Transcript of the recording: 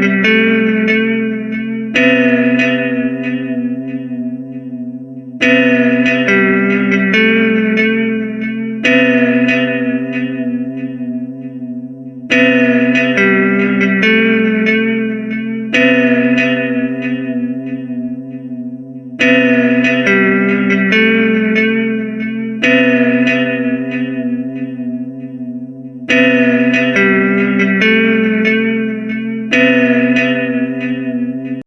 Música